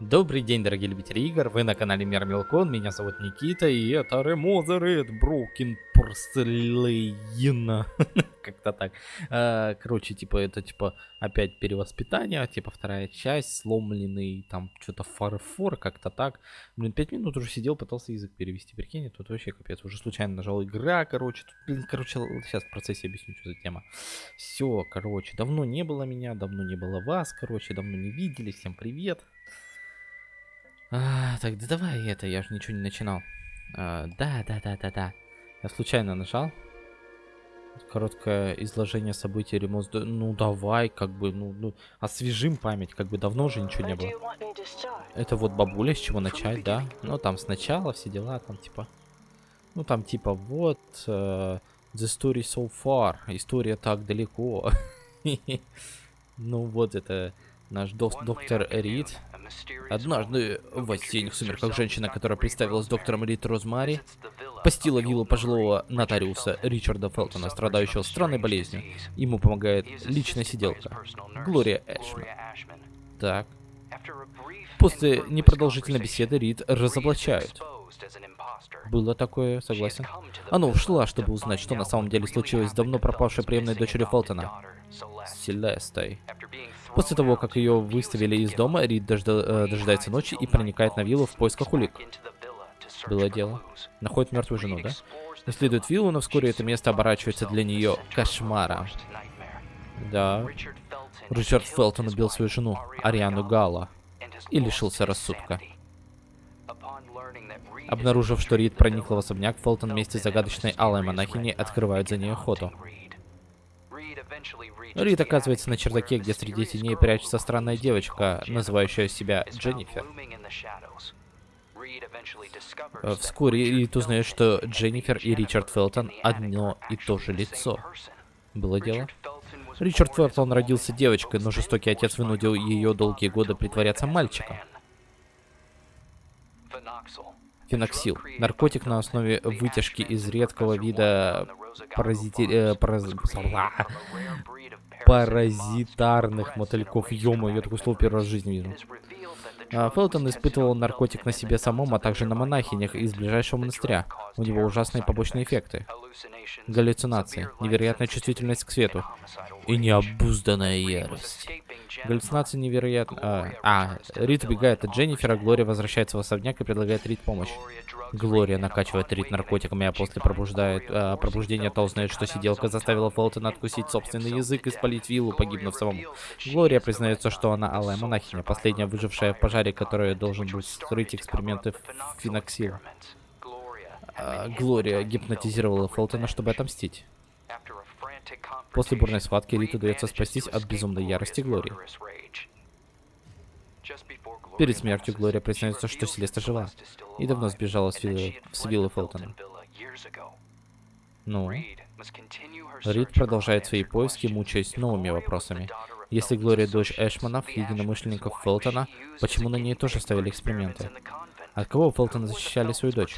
Добрый день, дорогие любители игр, вы на канале Мир Мелкон, меня зовут Никита, и это Ремозеред Broken Porcelain, как-то так. А, короче, типа, это, типа, опять перевоспитание, типа, вторая часть, сломленный, там, что-то фарфор, как-то так. Блин, пять минут уже сидел, пытался язык перевести, прикинь, тут вообще капец, уже случайно нажал игра, короче, тут, блин, короче, сейчас в процессе объясню, что за тема. Все, короче, давно не было меня, давно не было вас, короче, давно не видели, всем привет. А, так, да давай это, я же ничего не начинал. А, да, да, да, да, да. Я случайно нажал. Короткое изложение событий ремонт. Ну давай, как бы, ну, ну, освежим память, как бы давно уже ничего не было. Это вот бабуля, с чего начать, да? Ну там сначала все дела, там типа... Ну там типа вот... Uh, the story so far. История так далеко. ну вот это наш док доктор Рид. Однажды в осенних сумерках женщина, которая представилась доктором Рид Розмари, постила виллу пожилого нотариуса Ричарда Фелтона, страдающего странной болезнью. Ему помогает личная сиделка, Глория Эшман. Так. После непродолжительной беседы Рид разоблачают. Было такое, согласен. Она ушла, чтобы узнать, что на самом деле случилось с давно пропавшей приемной дочерью Фелтона, Селестой. После того, как ее выставили из дома, Рид дожда э, дожидается ночи и проникает на виллу в поисках улик. Было дело. Находит мертвую жену, да? Исследует виллу, но вскоре это место оборачивается для нее кошмаром. Да. Ричард Фелтон убил свою жену, Ариану Гала, и лишился рассудка. Обнаружив, что Рид проникла в особняк, Фелтон вместе с загадочной алой монахиней открывают за ней охоту. Рид оказывается на чердаке, где среди теней прячется странная девочка, называющая себя Дженнифер. Э, вскоре Рид узнает, что Дженнифер и Ричард Фелтон одно и то же лицо. Было дело? Ричард Фелтон родился девочкой, но жестокий отец вынудил ее долгие годы притворяться мальчиком. Феноксил. Наркотик на основе вытяжки из редкого вида паразити... э, параз паразитарных мотыльков. Ё я такое слово первый раз в жизни вижу. А, Фелтон испытывал наркотик на себе самом, а также на монахинях из ближайшего монастыря. У него ужасные побочные эффекты. Галлюцинации, невероятная чувствительность к свету и необузданная ярость. Галлюцинации невероятно... А, а, Рит убегает от Дженнифера, Глория возвращается в особняк и предлагает Рит помощь. Глория накачивает Рит наркотиками, а после пробуждает, а, пробуждения то узнает, что сиделка заставила Фелтона откусить собственный язык и спалить виллу, погибнув самому. Глория признается, что она алая монахиня, последняя выжившая в пожаре, которая должен был скрыть эксперименты феноксила. А, Глория гипнотизировала Фелтона, чтобы отомстить. После бурной схватки Рит удается спастись от безумной ярости Глории. Перед смертью Глория признается, что Селеста жива и давно сбежала с виллы, с виллы Фелтона. Ну? Рид продолжает свои поиски, мучаясь новыми вопросами. Если Глория дочь Эшманов, единомышленников Фелтона, почему на ней тоже ставили эксперименты? От кого Фелтона защищали свою дочь?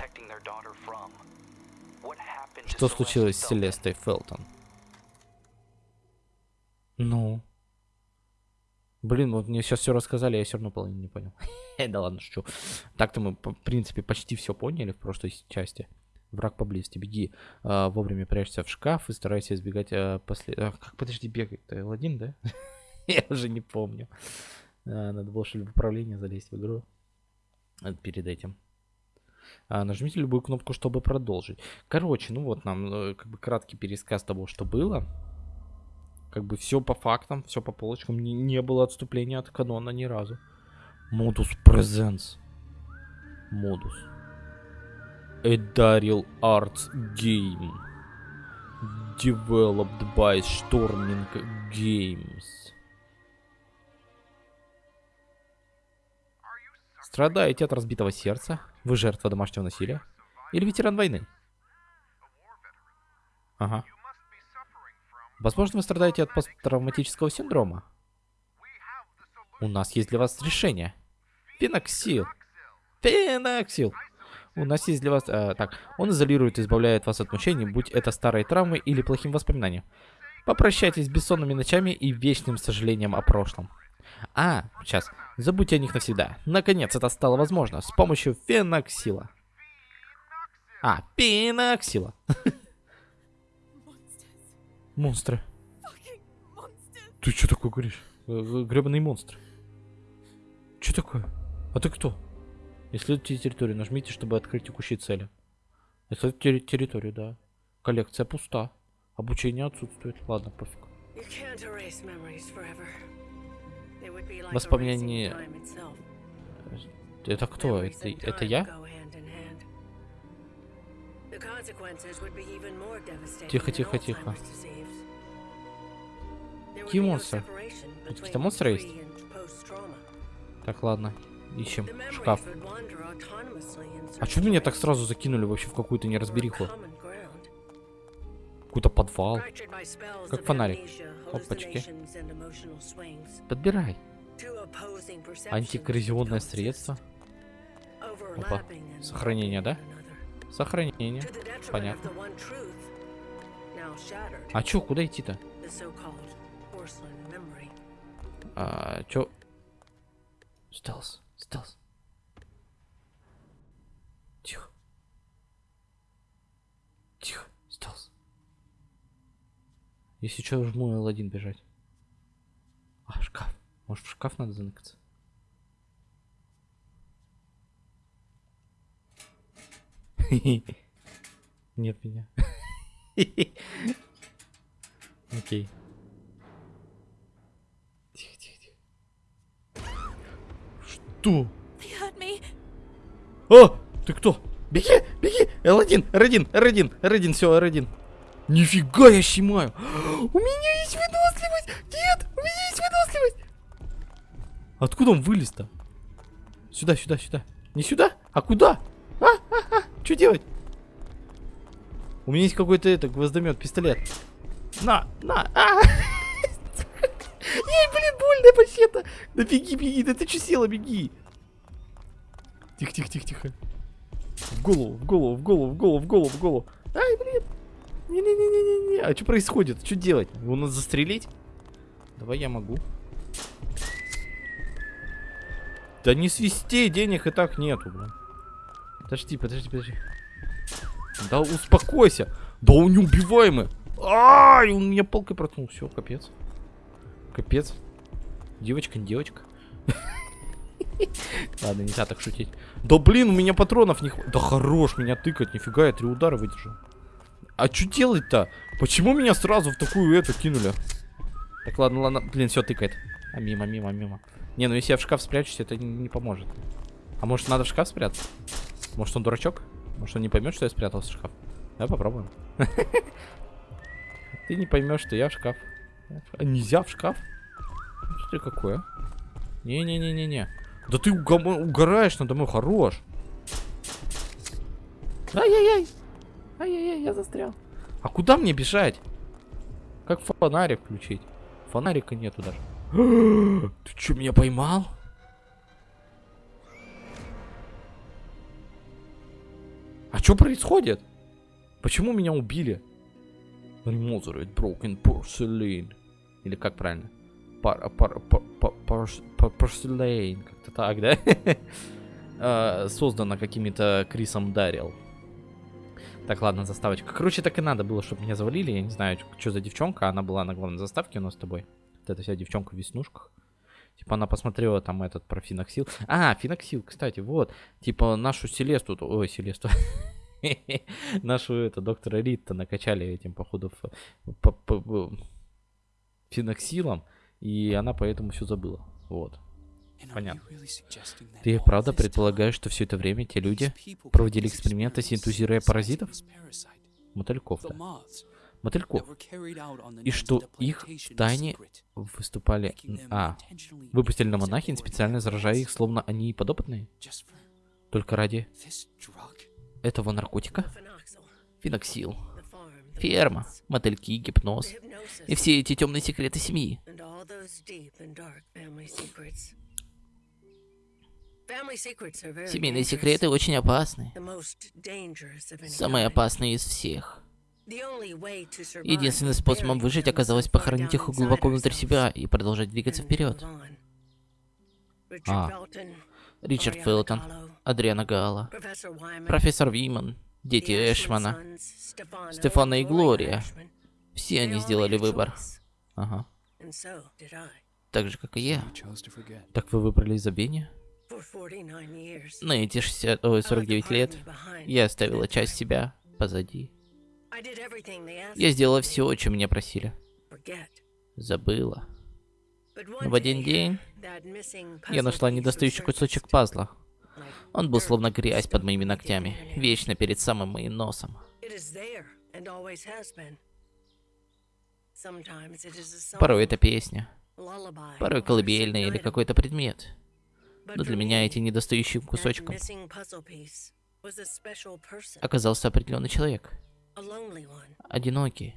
Что случилось с Селестой Фелтон? Ну? Блин, вот мне сейчас все рассказали, я все равно половину не понял. да ладно, шучу. Так-то мы, в принципе, почти все поняли в прошлой части. Враг поблизости, беги. А, вовремя прячься в шкаф и старайся избегать а, после... А, как, подожди, бегать? Ты L1, да? я уже не помню. А, надо было, что ли, в управление залезть в игру. Перед этим. А, нажмите любую кнопку, чтобы продолжить. Короче, ну вот нам э, как бы краткий пересказ того, что было. Как бы все по фактам, все по полочкам. Не, не было отступления от канона ни разу. Модус Presents. Модус. Эдарил Arts Game. Developed by Storming Games. Страдаете от разбитого сердца? Вы жертва домашнего насилия? Или ветеран войны? Ага. Возможно, вы страдаете от посттравматического синдрома. У нас есть для вас решение. Феноксил. Феноксил. У нас есть для вас... Э, так, он изолирует и избавляет вас от мучений, будь это старой травмой или плохим воспоминанием. Попрощайтесь с бессонными ночами и вечным сожалением о прошлом. А, сейчас. Забудьте о них навсегда. Наконец это стало возможно с помощью феноксила. А, пеноксила. Монстры. Ты что такое говоришь? Э, Гребаный монстр. Что такое? А ты кто? Исследуйте территорию. Нажмите, чтобы открыть текущие цели. Исследуйте терри- территорию, да. Коллекция пуста. Обучение отсутствует. Ладно, пофиг. Воспоминания- Это кто? Это, это я? Тихо, тихо, тихо. Какие монстры? Тут какие-то монстры есть? Так, ладно. Ищем шкаф. А что меня так сразу закинули вообще в какую-то неразбериху? Какой-то подвал. Как фонарик. Опачки. Опачки. Подбирай. Антикоррозионное средство. Опа. Сохранение, да? Сохранение. Понятно. А чё, куда идти-то? А, чё? Стелс, стелс. Тихо. Тихо, стелс. Если что, жму L1 бежать. А, шкаф. Может, в шкаф надо заныкаться? Нет меня. Окей. Тихо, тихо, тихо. Что? О! Ты кто? Беги, беги! L1, R1, R1, R1, все, R1. Нифига я щимаю! У меня есть выносливость! Нет, у меня есть выносливость! Откуда он вылез-то? Сюда, сюда, сюда. Не сюда? А куда? Что делать? У меня есть какой-то это гвоздомет, пистолет. На, на, а! Ей, блин, больно вообще-то. Да беги, беги, да ты что села, беги. Тихо, тихо, тихо, тихо. В голову, в голову, в голову, в голову, в голову, в голову. Ай, блин. Не-не-не-не-не. А что происходит? Что делать? Его надо застрелить? Давай я могу. Да не свисти, денег и так нету, блин. Подожди, подожди, подожди. Да успокойся. Да он неубиваемый. Ай, он меня палкой проткнул. Все, капец. Капец. Девочка, не девочка. Ладно, нельзя так шутить. Да блин, у меня патронов не хватит. Да хорош меня тыкать, нифига, я три удара выдержал. А что делать-то? Почему меня сразу в такую эту кинули? Так, ладно, ладно. Блин, все тыкает. А мимо, мимо, мимо. Не, ну если я в шкаф спрячусь, это не, не поможет. А может надо в шкаф спрятаться? Может он дурачок? Может он не поймет, что я спрятался в шкаф? Давай попробуем. Ты не поймешь, что я в шкаф. А нельзя в шкаф? Что ты какое? Не-не-не-не-не. Да ты угораешь надо мной, хорош. Ай-яй-яй. Ай-яй-яй, я застрял. А куда мне бежать? Как фонарик включить? Фонарика нету даже. Ты что, меня поймал? А что происходит? Почему меня убили? Remothered broken porcelain. Или как правильно? Пар, пар, пар, пар, пар- porcelain. Как-то так, да? А, Создано какими-то Крисом Дарил. Так, ладно, заставочка. Короче, так и надо было, чтобы меня завалили. Я не знаю, что за девчонка. Она была на главной заставке у нас с тобой. Вот эта вся девчонка в веснушках. Типа она посмотрела там этот про Финоксил. А, Финоксил, кстати, вот. Типа нашу Селесту, ой, Селесту. Нашу это доктора Ритта накачали этим, походу, финоксилом. И она поэтому все забыла. Вот. Понятно. Ты правда предполагаешь, что все это время те люди проводили эксперименты, синтезируя паразитов? Мотыльков. Мотыльков. И что их в тайне Выступали... А, выпустили на монахин, специально заражая их, словно они подопытные? Только ради этого наркотика? Финоксил. Ферма, мотыльки, гипноз и все эти темные секреты семьи. Семейные секреты очень опасны. Самые опасные из всех. Единственным способом выжить оказалось похоронить их глубоко внутрь себя и продолжать двигаться вперед. А. Ричард Фелтон, Адриана Гала, профессор Виман, дети Эшмана, Стефана и Глория. Все они сделали выбор. Ага. Так же, как и я. Так вы выбрали забвение? На эти 60, ой, 49 лет я оставила часть себя позади. Я сделала все, о чем меня просили. Забыла. Но в один день я нашла недостающий кусочек пазла. Он был словно грязь под моими ногтями, вечно перед самым моим носом. Порой это песня, порой колыбельная или какой-то предмет. Но для меня эти недостающим кусочком оказался определенный человек. Одинокий,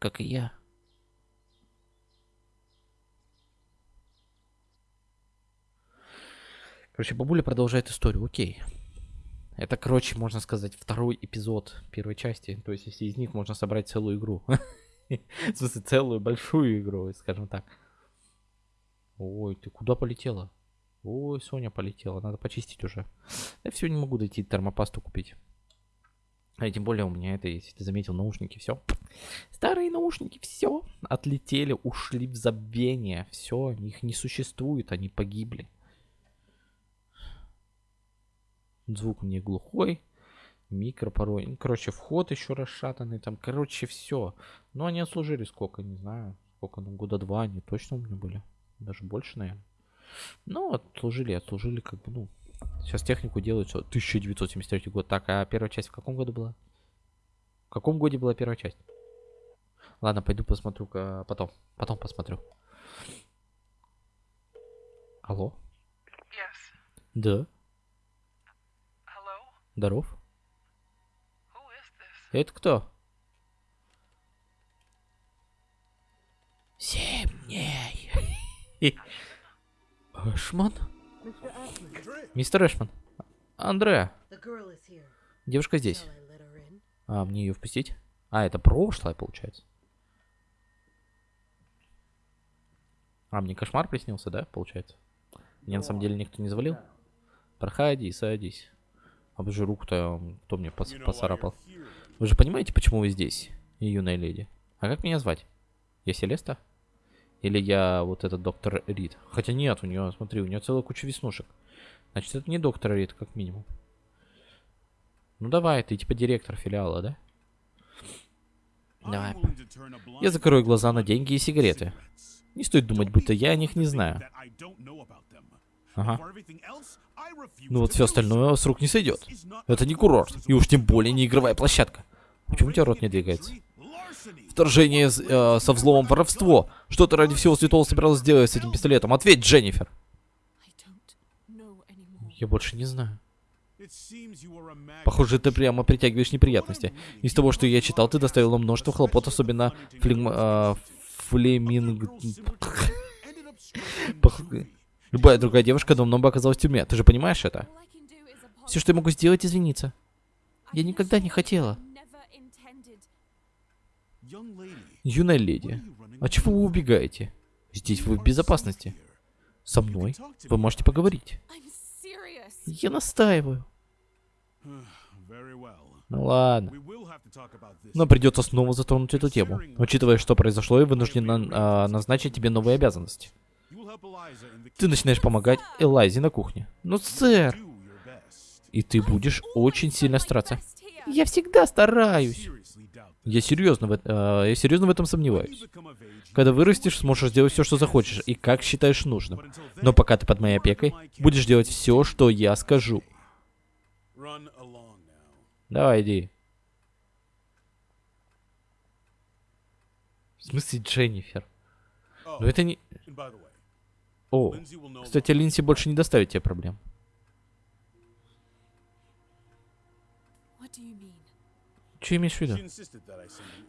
как и я. Короче, бабуля продолжает историю, окей. Это, короче, можно сказать, второй эпизод первой части. То есть, если из них можно собрать целую игру. В смысле, целую большую игру, скажем так. Ой, ты куда полетела? Ой, Соня полетела, надо почистить уже. Я все не могу дойти термопасту купить. А тем более у меня это, если ты заметил, наушники, все. Старые наушники, все. Отлетели, ушли в забвение. Все, их не существует, они погибли. Звук мне глухой. Микро порой. Ну, короче, вход еще расшатанный. Там, короче, все. Но они отслужили сколько, не знаю. Сколько, ну, года два они точно у меня были. Даже больше, наверное. Ну, отслужили, отслужили, как бы, ну. Сейчас технику делают, что 1973 год. Так, а первая часть в каком году была? В каком годе была первая часть? Ладно, пойду посмотрю потом. Потом посмотрю. Алло? Yes. Да, Hello? здоров. Who is this? Это кто? Семь дней. Эшман? Мистер Эшман. Андре. Девушка здесь. А, мне ее впустить? А, это прошлое, получается. А, мне кошмар приснился, да, получается? Мне на самом деле никто не завалил? Проходи, садись. А же руку-то кто мне пос- поцарапал? Вы же понимаете, почему вы здесь, юная леди? А как меня звать? Я Селеста? Или я вот этот доктор Рид? Хотя нет, у нее, смотри, у нее целая куча веснушек. Значит, это не доктор Рид, как минимум. Ну давай, ты типа директор филиала, да? Давай. Я закрою глаза на деньги и сигареты. Не стоит думать, будто я о них не знаю. Ага. Ну вот все остальное с рук не сойдет. Это не курорт, и уж тем более не игровая площадка. Почему у тебя рот не двигается? Вторжение э, со взломом воровство. Что ты ради всего святого собиралась сделать с этим пистолетом? Ответь, Дженнифер. Я больше не знаю. Похоже, ты прямо притягиваешь неприятности. Из того, что я читал, ты доставила множество хлопот, особенно флем... э, флеминг... Пох- Любая другая девушка давно бы оказалась в тюрьме. Ты же понимаешь это? Все, что я могу сделать, извиниться. Я никогда не хотела. Юная леди, а чего вы убегаете? Здесь вы в безопасности. Со мной вы можете поговорить. Я настаиваю. Ну ладно. Но придется снова затронуть эту тему. Учитывая, что произошло, я вынужден на- а, назначить тебе новые обязанности. Ты начинаешь помогать Элайзе на кухне. Ну, сэр, и ты будешь очень сильно стараться. Я всегда стараюсь. Я серьезно, в, а, я серьезно в этом сомневаюсь. Когда вырастешь, сможешь сделать все, что захочешь, и как считаешь нужным. Но пока ты под моей опекой, будешь делать все, что я скажу. Давай, иди. В смысле Дженнифер? Но это не... О, кстати, Линси больше не доставит тебе проблем. Что имеешь в виду?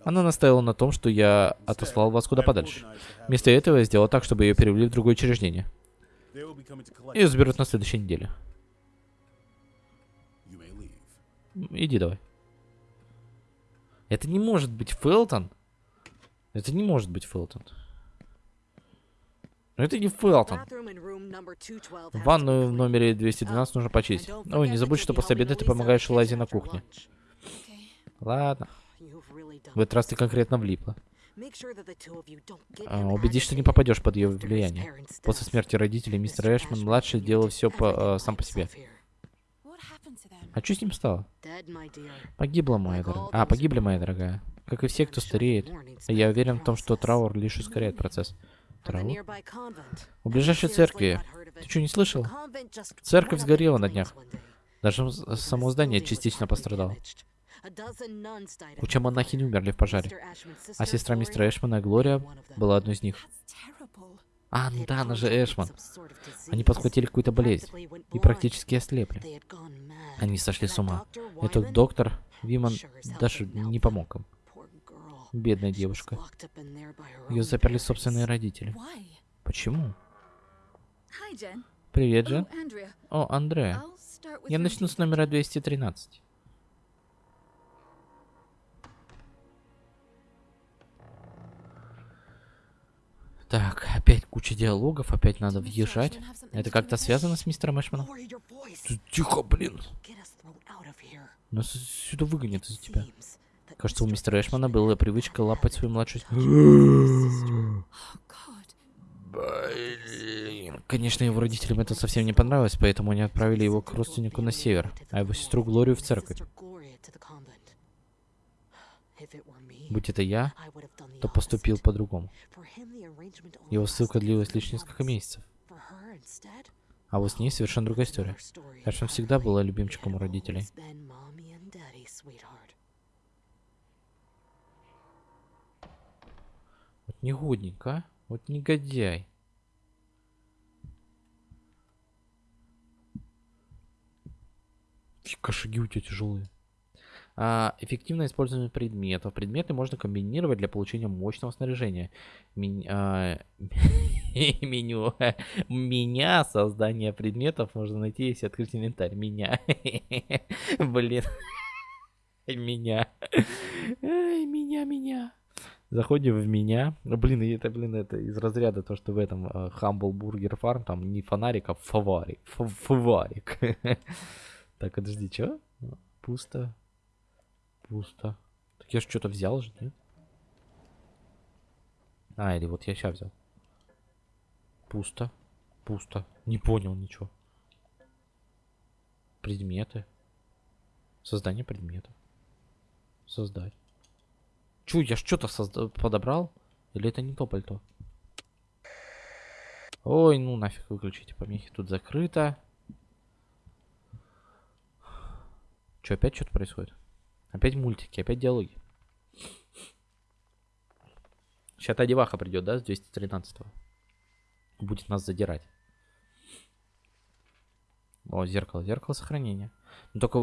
Она настаивала на том, что я отослал вас куда подальше. Вместо этого я сделал так, чтобы ее перевели в другое учреждение. Ее заберут на следующей неделе. Иди давай. Это не может быть Фелтон. Это не может быть Фелтон. Ну это не Фелтон. Ванную в номере 212 нужно почистить. Ой, не забудь, что после обеда ты помогаешь Лазе на кухне. Ладно. В этот раз ты конкретно влипла. А, убедись, что не попадешь под ее влияние. После смерти родителей мистер Эшман-младший делал все по, э, сам по себе. А что с ним стало? Погибла моя дорогая. А, погибли моя дорогая. Как и все, кто стареет. Я уверен в том, что траур лишь ускоряет процесс. Траур? У ближайшей церкви. Ты что, не слышал? Церковь сгорела на днях. Даже само здание частично пострадало. Куча монахинь умерли в пожаре. А сестра мистера Эшмана, Глория, была одной из них. А, ну да, она же Эшман. Они подхватили какую-то болезнь и практически ослепли. Они сошли с ума. Этот доктор, Виман, даже не помог им. Бедная девушка. Ее заперли собственные родители. Почему? Привет, Джен. О, Андреа. Я начну с номера 213. Так, опять куча диалогов, опять надо въезжать. Это как-то связано с мистером Эшманом? Тихо, блин. Нас сюда выгонят из-за тебя. Кажется, у мистера Эшмана была привычка лапать свою младшую... Блин. Конечно, его родителям это совсем не понравилось, поэтому они отправили его к родственнику на север, а его сестру Глорию в церковь. Будь это я, то поступил по-другому. Его ссылка длилась лишь несколько месяцев. А вот с ней совершенно другая история. Эшман всегда была любимчиком у родителей. Вот негодненько, а? Вот негодяй. Фи, Кошаги у тебя тяжелые. А, эффективное использование предметов. Предметы можно комбинировать для получения мощного снаряжения. А, меню. Меня создание предметов можно найти, если открыть инвентарь. Меня. Блин. Меня. Меня, меня. Заходим в меня. Блин, это, блин, это из разряда то, что в этом э, Humble Burger Farm там не фонарик, а фаварик. Фаварик. Так, подожди, чё? Пусто. Пусто. Так я ж что-то взял же, нет? А, или вот я сейчас взял. Пусто. Пусто. Не понял ничего. Предметы. Создание предметов. Создать. Чу, я что-то подобрал? Или это не то пальто? Ой, ну нафиг выключите помехи. Тут закрыто. Че, опять что-то происходит? Опять мультики, опять диалоги. Сейчас та деваха придет, да, с 213 -го. Будет нас задирать. О, зеркало, зеркало сохранения. Ну только...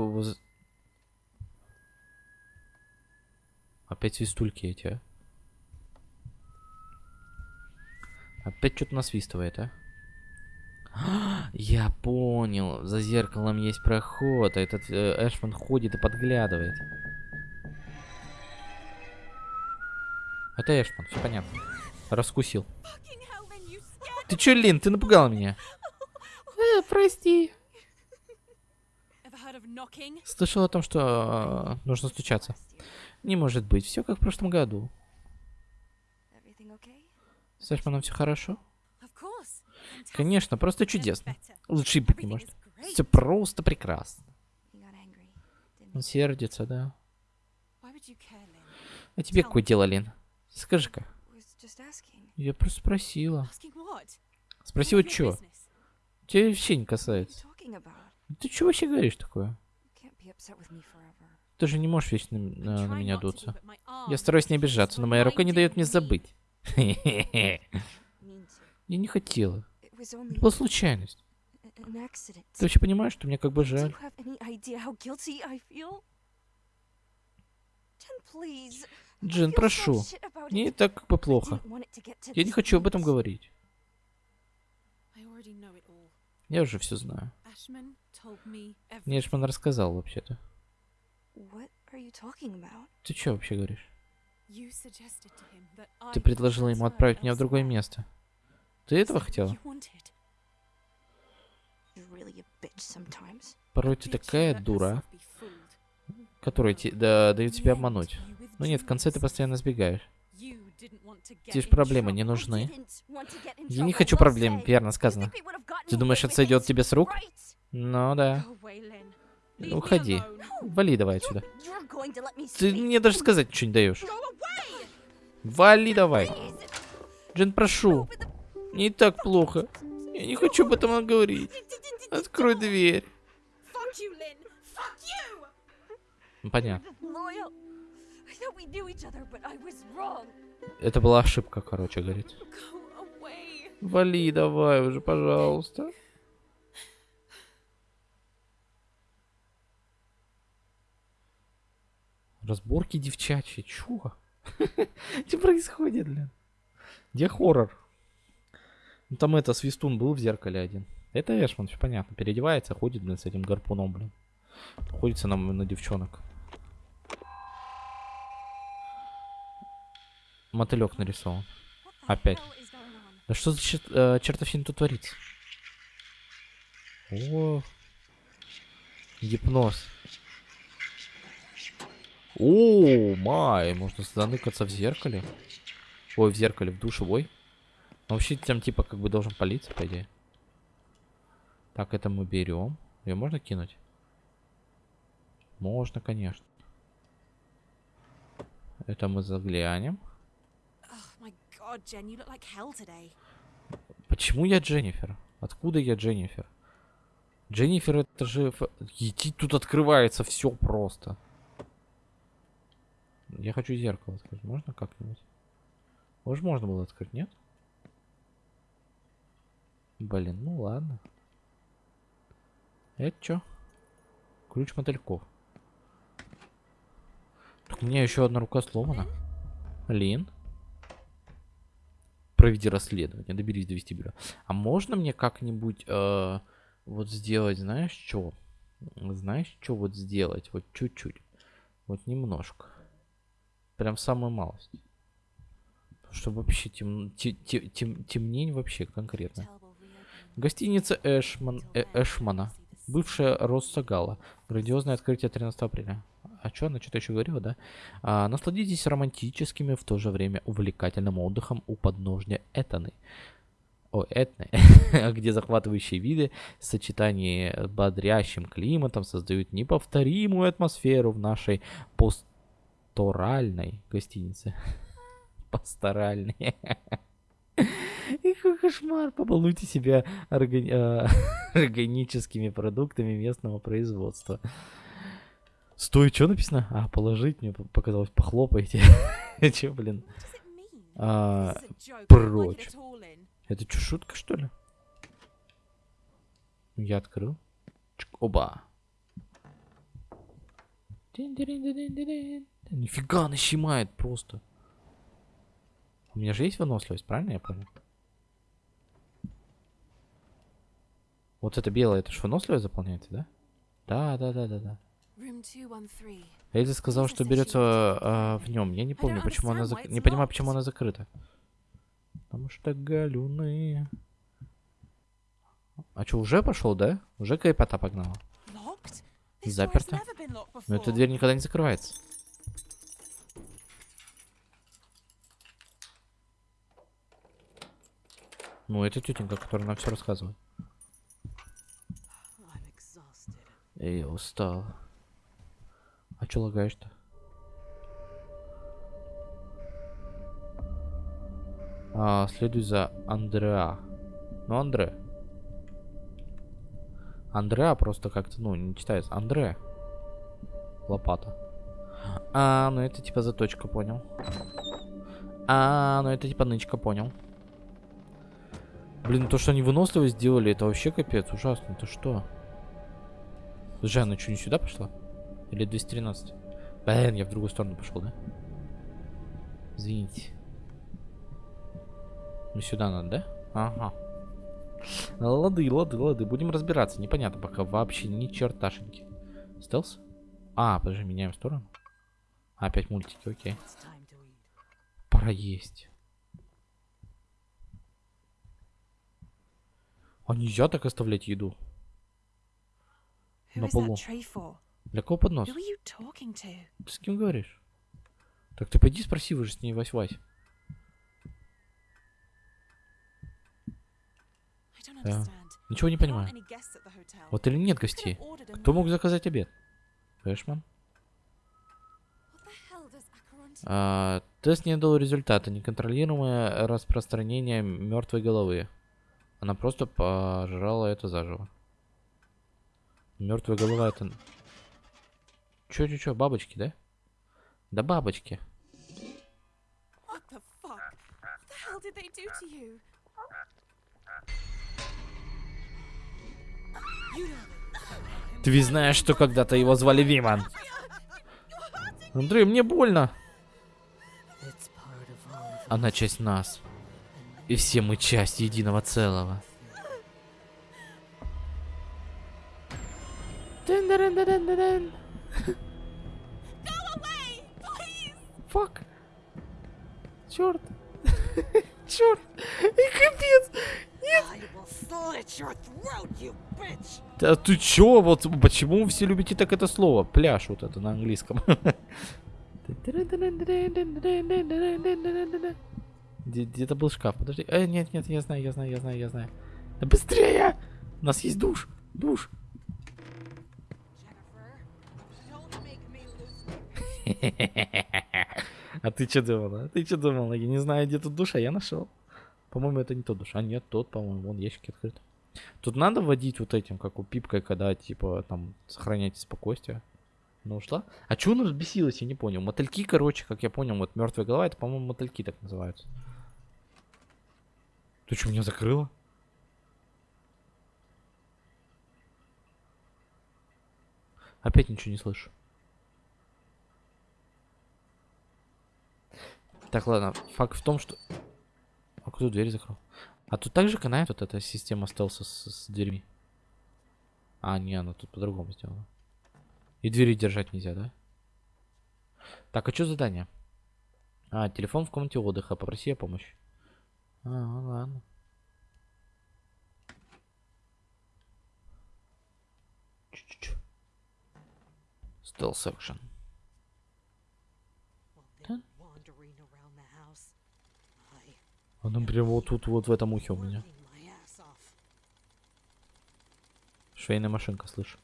Опять свистульки эти, а? Опять что-то насвистывает, а? Я понял. За зеркалом есть проход, а этот э, Эшман ходит и подглядывает. Это Эшман, все понятно. Раскусил. Ты чё, Лин, ты напугала меня. Э, прости. Слышал о том, что э, нужно стучаться. Не может быть, все как в прошлом году. С Эшманом все хорошо? Конечно, просто чудесно. Лучше быть не может. Все просто прекрасно. Он сердится, да. А тебе какое дело, Лин? Скажи-ка. Я просто спросила. Спроси вот чё? Тебя вообще не касается. Ты что вообще говоришь такое? Ты же не можешь вечно на, на меня дуться. Я стараюсь не обижаться, но моя рука не дает мне забыть. Я не хотела. Это была случайность. Ты вообще понимаешь, что мне как бы жаль? Джин, прошу. Мне и так как бы плохо. Я не хочу об этом говорить. Я уже все знаю. Мне Эшман рассказал вообще-то. Ты что вообще говоришь? Ты предложила ему отправить меня в другое место. Ты этого хотела? Порой ты такая дура, которая те- да, дает тебя обмануть. Ну нет, в конце ты постоянно сбегаешь. Те ж проблемы не нужны. Я не хочу проблем, верно сказано. Ты думаешь, это сойдет тебе с рук? Ну да. Уходи. Вали давай отсюда. Ты мне даже сказать ничего не даешь. Вали давай. Джин, прошу. Не так плохо. Я не хочу об этом говорить. Открой дверь. Понятно. Это была ошибка, короче, говорит. Вали давай уже, пожалуйста. Разборки девчачьи, чё? Что происходит, блин? Где хоррор? Ну там это, Свистун был в зеркале один. Это Эшман, все понятно. Переодевается, ходит, блин, с этим гарпуном, блин. Ходится нам на девчонок. Мотылек нарисован. Опять. Да что за чер- э, чертовщина тут творится? О, гипноз. О, май, можно заныкаться в зеркале. Ой, в зеркале, в душевой. Ну, вообще там типа как бы должен палиться, по идее. Так, это мы берем. Ее можно кинуть? Можно, конечно. Это мы заглянем. Почему я Дженнифер? Откуда я Дженнифер? Дженнифер это же... Иди, тут открывается все просто. Я хочу зеркало открыть. Можно как-нибудь? Может, можно было открыть, нет? Блин, ну ладно. Это что? Ключ мотыльков. Так у меня еще одна рука сломана. Лин. Проведи расследование, доберись до вестибюля. А можно мне как-нибудь э, вот сделать, знаешь, что? Знаешь, что вот сделать? Вот чуть-чуть. Вот немножко. Прям самую малость. Чтобы вообще тем, те- те- тем- темнень вообще конкретно. Гостиница Эшман, э, Эшмана. Бывшая Росса Гала. Грандиозное открытие 13 апреля. А что, она что-то еще говорила, да? А, насладитесь романтическими, в то же время увлекательным отдыхом у подножья Этаны. О, Этны. где захватывающие виды в сочетании с бодрящим климатом создают неповторимую атмосферу в нашей пасторальной гостинице. Пасторальной. И кошмар, побалуйте себя органи- э, органическими продуктами местного производства. Стой, что написано? А, положить, мне показалось, похлопайте. Че, блин? А, прочь. Это что, шутка, что ли? Я открыл. Чик, Оба. Нифига, она щемает просто. У меня же есть выносливость, правильно я понял? Вот это белое, это ж выносливость заполняется, да? Да, да, да, да, да. Эльза сказала, что берется а, в нем. Я не помню, почему она зак... не понимаю, почему она закрыта. Потому что галюны. А что, уже пошел, да? Уже кайпота погнала. Заперто. Но эта дверь никогда не закрывается. Ну, это тетенька, которая нам все рассказывает. Эй, устал. А чё лагаешь-то? А, следуй за Андреа. Ну, Андре. Андреа просто как-то, ну, не читается. Андре. Лопата. А, ну это типа заточка, понял. А, ну это типа нычка, понял. Блин, то, что они выносливо сделали, это вообще капец, ужасно. Ты что? Она что, не сюда пошла? Или 213? Блин, я в другую сторону пошел, да? Извините. Ну сюда надо, да? Ага. Лады, лады, лады. Будем разбираться. Непонятно пока вообще ни черташеньки. Стелс? А, подожди, меняем сторону. Опять мультики, окей. Пора есть. А нельзя так оставлять еду. На полу. Для кого поднос? Ты с кем говоришь? Так ты пойди спроси, вы же с ней Вась-Вась. Understand. Ничего не понимаю. Вот или нет гостей? Кто мог заказать обед? Эшман? А, тест не дал результата. Неконтролируемое распространение мертвой головы. Она просто пожрала это заживо. Мертвая голова это... Чё, чё, чё, бабочки, да? Да бабочки. Ты ведь знаешь, что когда-то его звали Виман. Андрей, мне больно. Она часть нас. И все мы часть единого целого. Фак. Черт. Черт. И капец. Да ты чё? Вот почему вы все любите так это слово? Пляж вот это на английском. Где- Где-то был шкаф. Подожди. Э, нет, нет, я знаю, я знаю, я знаю, я знаю. Да быстрее! У нас есть душ. Душ. А ты что думала? Ты что думала? Я не знаю, где тут душ, а я нашел. По-моему, это не тот душ. А нет, тот, по-моему, вон ящики открыты. Тут надо вводить вот этим, как у пипкой, когда, типа, там, сохраняйте спокойствие. Ну, ушла. А чё она разбесилась, я не понял. Мотыльки, короче, как я понял, вот мертвая голова, это, по-моему, мотыльки так называются. Ты что, меня закрыла? Опять ничего не слышу. Так, ладно, факт в том, что... А кто дверь закрыл? А тут также канает вот эта система стелса с, с дверьми? А, не, она тут по-другому сделана. И двери держать нельзя, да? Так, а что задание? А, телефон в комнате отдыха. Попроси о помощи. А, ладно. Чу-чу-чу. Stealth section. wandering around the house. I Он прям вот тут, вот в этом ухе у меня. Швейная машинка, слышу.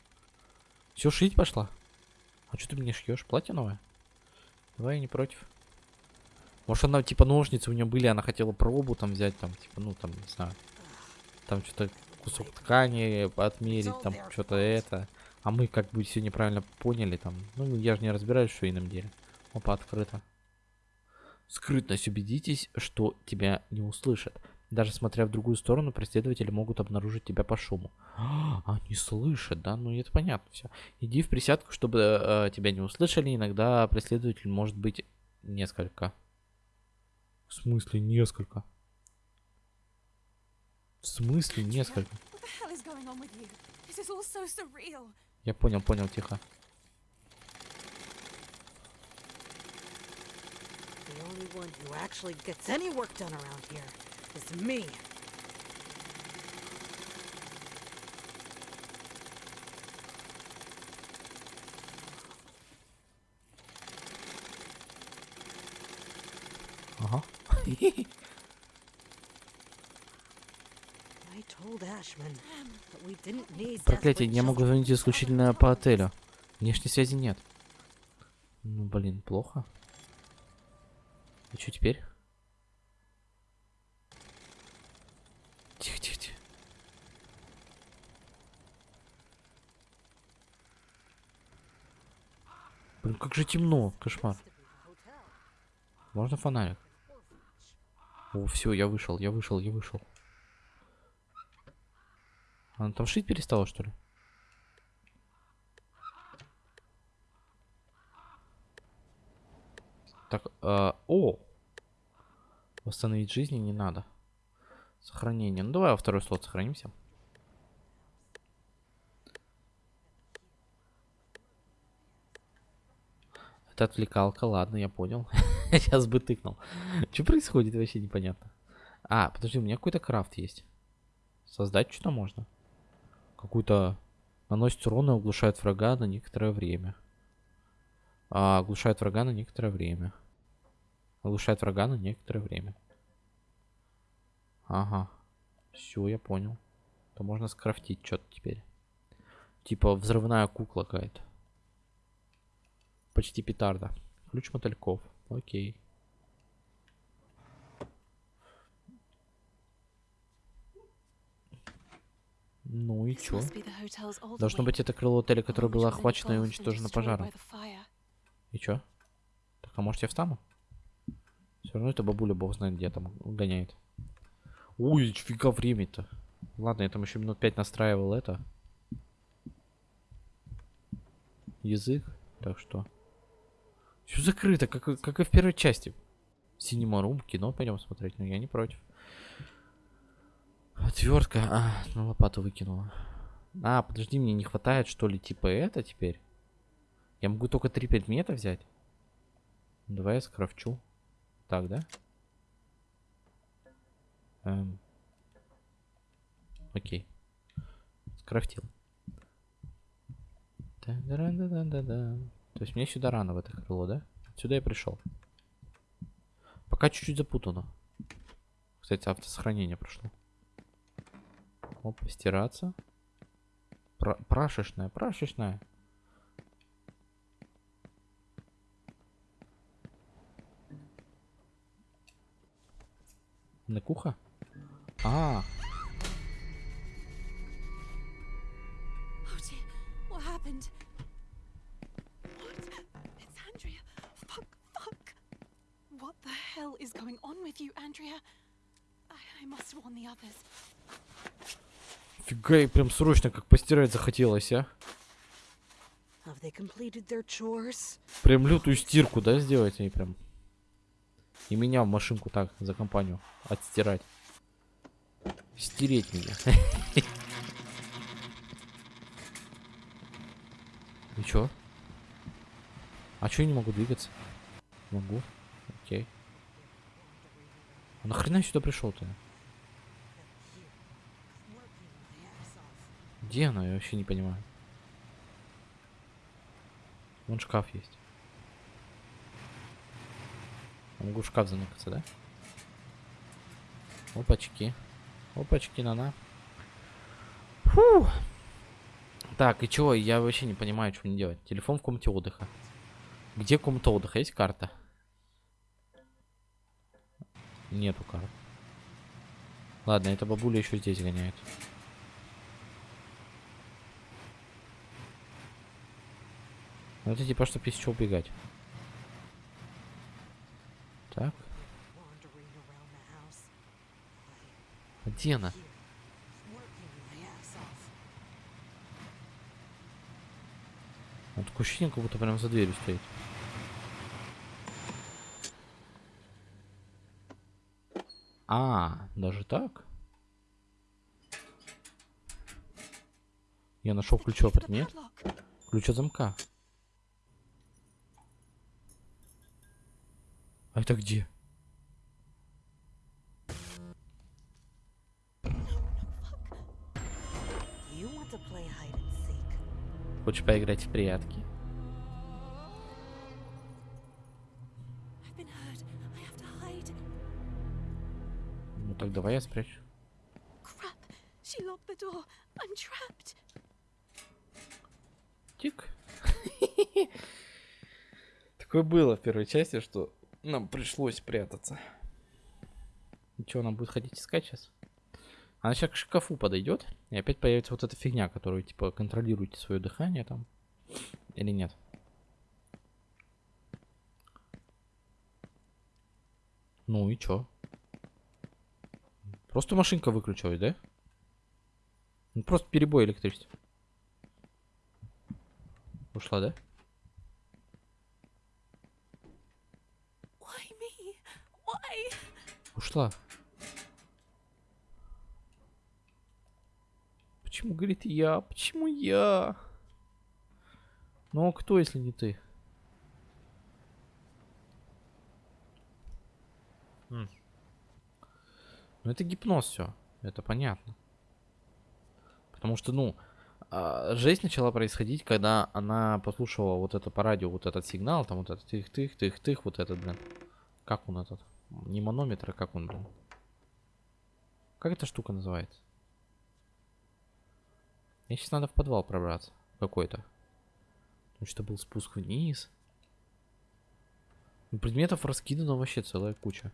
Все, шить пошла. А что ты мне шьешь? Платье новое? Давай, я не против. Может, она, типа, ножницы у нее были, она хотела пробу там взять, там, типа, ну, там, не знаю. Там что-то кусок ткани отмерить, там, что-то это. А мы, как бы, все неправильно поняли, там. Ну, я же не разбираюсь в швейном деле. Опа, открыто. Скрытность. Убедитесь, что тебя не услышат. Даже смотря в другую сторону, преследователи могут обнаружить тебя по шуму. А, Они слышат, да? Ну это понятно все. Иди в присядку, чтобы э, тебя не услышали. Иногда преследователь может быть несколько. В смысле несколько? В смысле несколько? Я понял, понял, тихо. The only one who actually gets any work done around here is me. Проклятие, я могу звонить исключительно по отелю. Внешней связи нет. Ну, блин, плохо. И что теперь? Тихо, тихо, тихо. Блин, как же темно, кошмар. Можно фонарик? О, все, я вышел, я вышел, я вышел. Она там шить перестала, что ли? Так, э, о! Восстановить жизни не надо. Сохранение. Ну давай во второй слот сохранимся. Это отвлекалка, ладно, я понял. Сейчас бы тыкнул. Что происходит, вообще непонятно. А, подожди, у меня какой-то крафт есть. Создать что-то можно. Какую-то... Наносит урон и оглушает врага на некоторое время. А, оглушает врага на некоторое время. Оглушает врага на некоторое время. Ага. Все, я понял. То можно скрафтить что-то теперь. Типа взрывная кукла какая-то. Почти петарда. Ключ мотыльков. Окей. Ну и чё? Должно быть это крыло отеля, которое было охвачено и уничтожено пожаром. И чё? Так, а может я встану? Все равно это бабуля бог знает где там гоняет. Ой, фига время-то. Ладно, я там еще минут пять настраивал это. Язык. Так что. Все закрыто, как, как и в первой части. Синема Рум, кино пойдем смотреть, но я не против. Отвертка. А, ну лопату выкинула. А, подожди, мне не хватает, что ли, типа это теперь? Я могу только три предмета взять? Давай я скрафчу. Так, да? Эм. Окей. Скрафтил. Да-да-да-да-да-да. То есть мне сюда рано в это крыло, да? Сюда я пришел. Пока чуть-чуть запутано. Кстати, автосохранение прошло. Оп, стираться. Пра- прашечная, прашечная. The others. фига, и прям срочно как постирать захотелось, а? Прям лютую стирку, да, сделать они прям. И меня в машинку так, за компанию, отстирать. Стереть меня. И чё? А чё я не могу двигаться? Могу. Окей. А нахрена сюда пришел-то? Где она? Я вообще не понимаю. Вон шкаф есть. Я могу в шкаф заныкаться, да? Опачки. Опачки, на-на. Фу. Так, и чего? Я вообще не понимаю, что мне делать. Телефон в комнате отдыха. Где комната отдыха? Есть карта? Нету карт. Ладно, эта бабуля еще здесь гоняет. Ну это типа, чтобы из чего убегать. Так, где она? Такое ощущение, как будто прям за дверью стоит. А, даже так? Я нашел ключевой предмет. Ключ от замка. А это где? Хочешь поиграть в прятки? Ну так давай я спрячу. Тик. Такое было в первой части, что нам пришлось прятаться. Ничего, нам будет ходить искать сейчас? Она сейчас к шкафу подойдет, и опять появится вот эта фигня, которую, типа, контролируете свое дыхание там. Или нет? Ну и чё? Просто машинка выключилась, да? Ну, просто перебой электричества. Ушла, да? Ушла. Почему, говорит, я? Почему я? Ну, а кто, если не ты? М. Ну, это гипноз все. Это понятно. Потому что, ну, а, жесть начала происходить, когда она послушала вот это по радио, вот этот сигнал, там вот этот тых-тых-тых-тых, вот этот, блин. Как он этот? Не манометр, а как он, блин? Как эта штука называется? Мне сейчас надо в подвал пробраться. Какой-то. Потому что был спуск вниз. Ну, предметов раскидано вообще целая куча.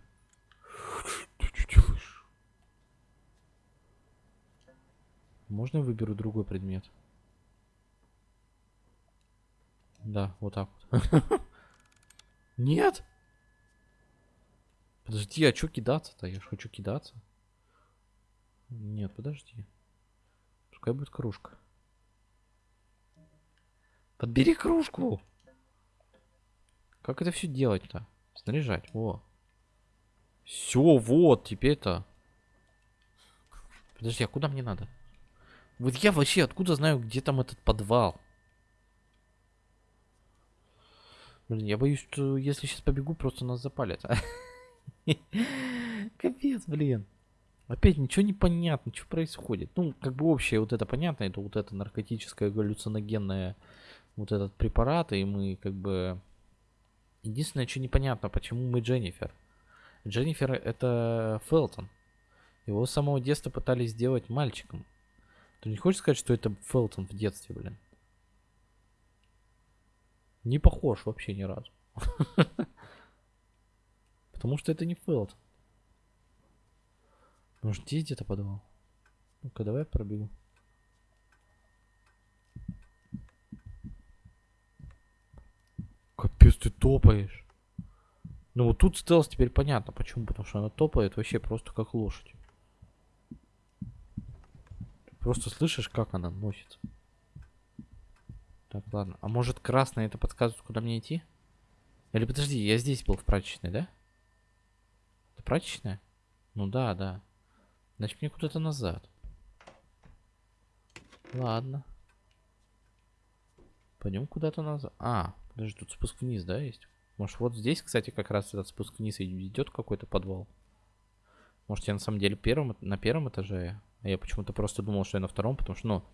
Можно я выберу другой предмет? Да, вот так вот. Нет! Подожди, а что кидаться-то? Я же хочу кидаться. Нет, подожди. Пускай будет кружка. Подбери кружку! Как это все делать-то? Снаряжать, во. Все, вот, теперь-то. Подожди, а куда мне надо? Вот я вообще откуда знаю, где там этот подвал? Блин, я боюсь, что если сейчас побегу, просто нас запалят. Капец, блин. Опять ничего не понятно, что происходит. Ну, как бы общее вот это понятно, это вот это наркотическое галлюциногенное вот этот препарат, и мы как бы... Единственное, что непонятно, почему мы Дженнифер. Дженнифер это Фелтон. Его с самого детства пытались сделать мальчиком. Ты не хочешь сказать, что это Фелтон в детстве, блин? Не похож вообще ни разу. Потому что это не Фелтон. Может, здесь где-то подвал? Ну-ка, давай пробегу. Капец, ты топаешь. Ну вот тут стелс теперь понятно почему. Потому что она топает вообще просто как лошадь. Ты просто слышишь, как она носится. Так, ладно. А может красный это подсказывает, куда мне идти? Или подожди, я здесь был в прачечной, да? Прачечная? Ну да, да. Значит, мне куда-то назад. Ладно. Пойдем куда-то назад. А, Подожди, тут спуск вниз, да, есть? Может, вот здесь, кстати, как раз этот спуск вниз идет какой-то подвал? Может, я на самом деле первым, на первом этаже? А я почему-то просто думал, что я на втором, потому что, ну,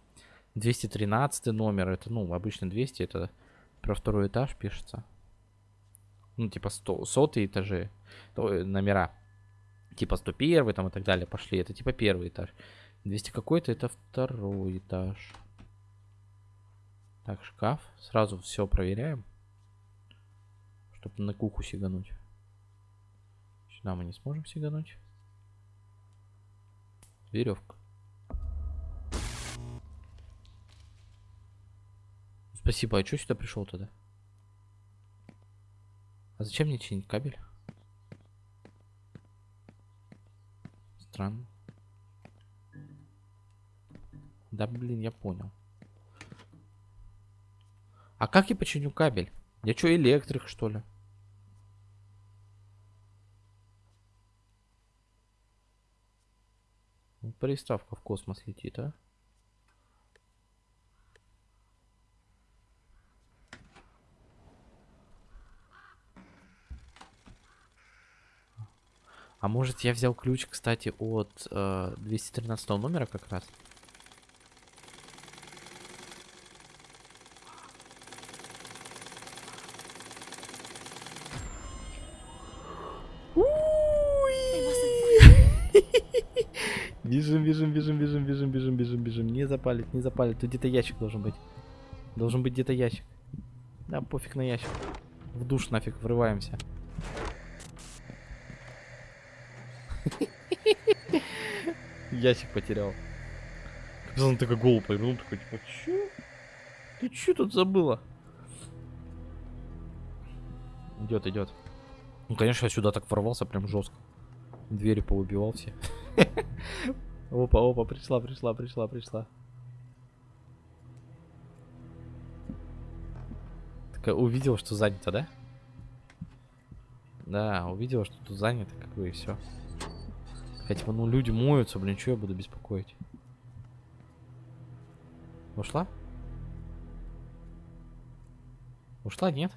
213 номер, это, ну, обычно 200, это про второй этаж пишется. Ну, типа 100, сотые этажи, э, номера. Типа 101 там и так далее пошли, это типа первый этаж. 200 какой-то, это второй этаж. Так, шкаф. Сразу все проверяем. Чтобы на куху сигануть. Сюда мы не сможем сигануть. Веревка. Спасибо. А что сюда пришел тогда? А зачем мне чинить кабель? Странно. Да блин, я понял. А как я починю кабель? Я что, электрик, что ли? Приставка в космос летит, а? Может я взял ключ, кстати, от э, 213 номера как раз? Бежим, бежим, бежим, бежим, бежим, бежим, бежим, бежим. Не запалит, не запалит. Тут где-то ящик должен быть. Должен быть где-то ящик. Да, пофиг на ящик. В душ нафиг врываемся. Ящик потерял. Он такой голову повернул, такой, типа, чё? Ты чё тут забыла? Идет, идет. Ну, конечно, я сюда так ворвался прям жестко. Двери поубивал все. Опа, опа, пришла, пришла, пришла, пришла. Так увидел, что занято, да? Да, увидел, что тут занято, как бы и все. Хотя бы, ну, люди моются, блин, что я буду беспокоить? Ушла? Ушла, нет?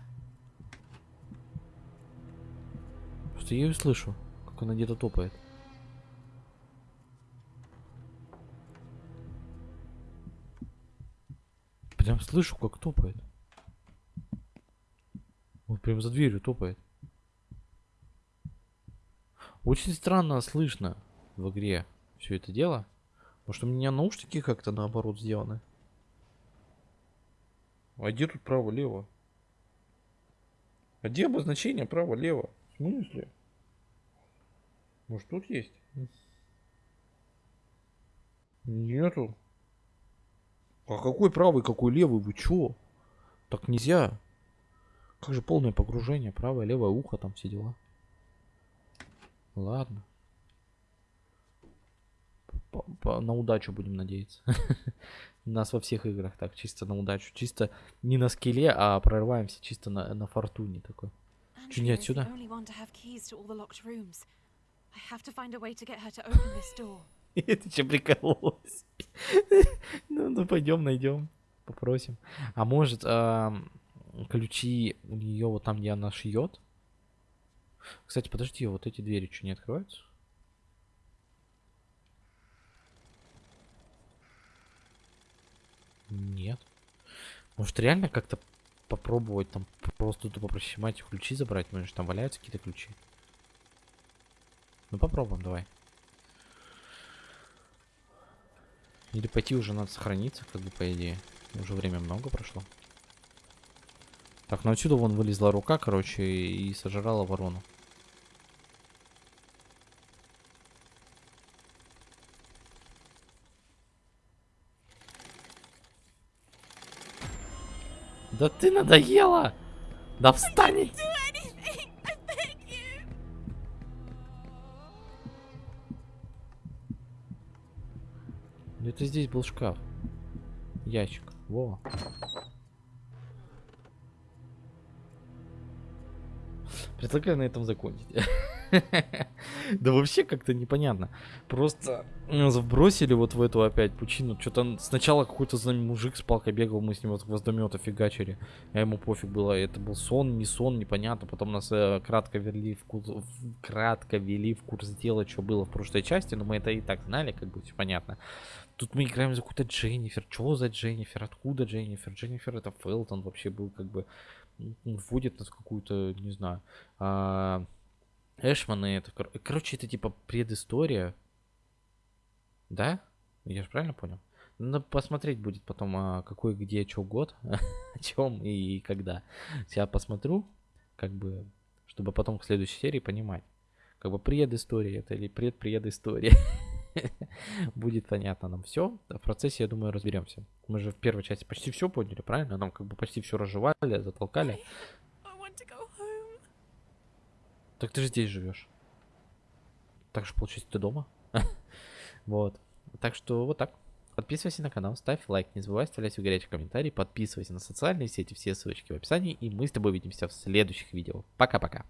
Просто я ее слышу, как она где-то топает. прям слышу, как топает. Вот прям за дверью топает. Очень странно слышно в игре все это дело. Может у меня наушники как-то наоборот сделаны? А где тут право-лево? А где обозначение право-лево? В смысле? Может тут есть? Нету. А какой правый, какой левый? Вы чё? Так нельзя. Как же полное погружение? Правое, левое ухо, там все дела. Ладно. По- по- на удачу будем надеяться. У нас во всех играх так, чисто на удачу. Чисто не на скеле, а прорываемся чисто на, на фортуне такой. Чё, не отсюда? Это че прикололась? Ну, ну пойдем найдем, попросим. А может ам, ключи у нее вот там, где она шьет? Кстати, подожди, вот эти двери что не открываются? Нет. Может реально как-то попробовать там просто тупо прощемать и ключи забрать? Может там валяются какие-то ключи? Ну попробуем, давай. Или пойти уже надо сохраниться, как бы по идее. Уже время много прошло. Так, ну отсюда вон вылезла рука, короче, и сожрала ворону. Да ты надоела! Да встань! Это здесь был шкаф. Ящик. Во. Предлагаю на этом закончить. Да вообще как-то непонятно. Просто нас вот в эту опять пучину. Что-то сначала какой-то за нами мужик с палкой бегал, мы с ним вот гвоздомета фигачили. А ему пофиг было, это был сон, не сон, непонятно. Потом нас э, кратко вели в курс, в- кратко вели в курс дела, что было в прошлой части, но мы это и так знали, как бы все понятно. Тут мы играем за какую-то Дженнифер. Чего за Дженнифер? Откуда Дженнифер? Дженнифер это Фелтон вообще был как бы вводит нас в какую-то, не знаю, а, Эшманы это, кор- короче, это типа предыстория, да? Я же правильно понял? Надо посмотреть будет потом, а, какой, где, что год, о чем и когда. Я посмотрю, как бы, чтобы потом к следующей серии понимать, как бы предыстория это или предпредыстория. Будет понятно нам все. В процессе, я думаю, разберемся. Мы же в первой части почти все поняли, правильно? Нам как бы почти все разжевали, затолкали. Так ты же здесь живешь. Так же получается ты дома. вот. Так что вот так. Подписывайся на канал, ставь лайк, не забывай оставлять свой горячий комментарий, подписывайся на социальные сети, все ссылочки в описании, и мы с тобой увидимся в следующих видео. Пока-пока.